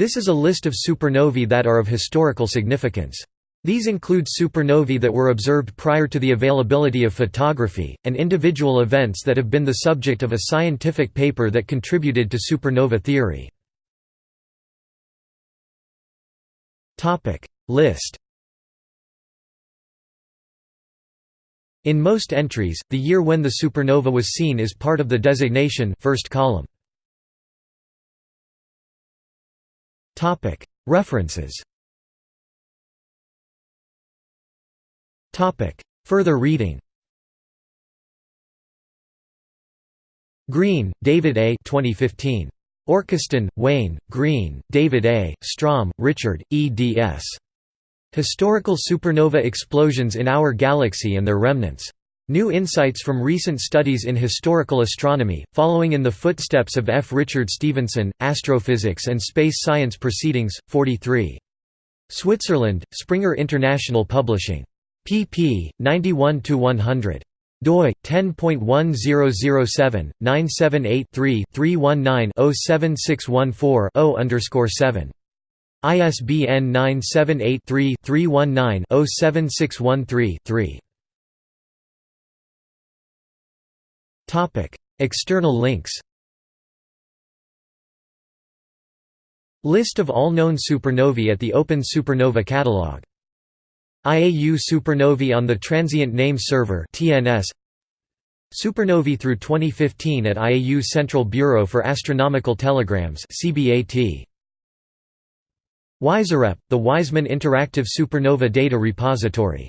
This is a list of supernovae that are of historical significance. These include supernovae that were observed prior to the availability of photography, and individual events that have been the subject of a scientific paper that contributed to supernova theory. List In most entries, the year when the supernova was seen is part of the designation first column. References Further reading Green, David A. 2015. Orchiston, Wayne, Green, David A., Strom, Richard, eds. Historical Supernova Explosions in Our Galaxy and Their Remnants. New insights from recent studies in historical astronomy, following in the footsteps of F. Richard Stephenson, Astrophysics and Space Science Proceedings, 43. Switzerland, Springer International Publishing pp. 91–100 doi 10.1007-978-3-319-07614-0 ISBN 978 3 319 7613 3 External links List of all known supernovae at the Open Supernova Catalog IAU supernovae on the Transient Name Server (TNS). Supernovae through 2015 at IAU Central Bureau for Astronomical Telegrams (CBAT). WISEREP, the Weizmann Interactive Supernova Data Repository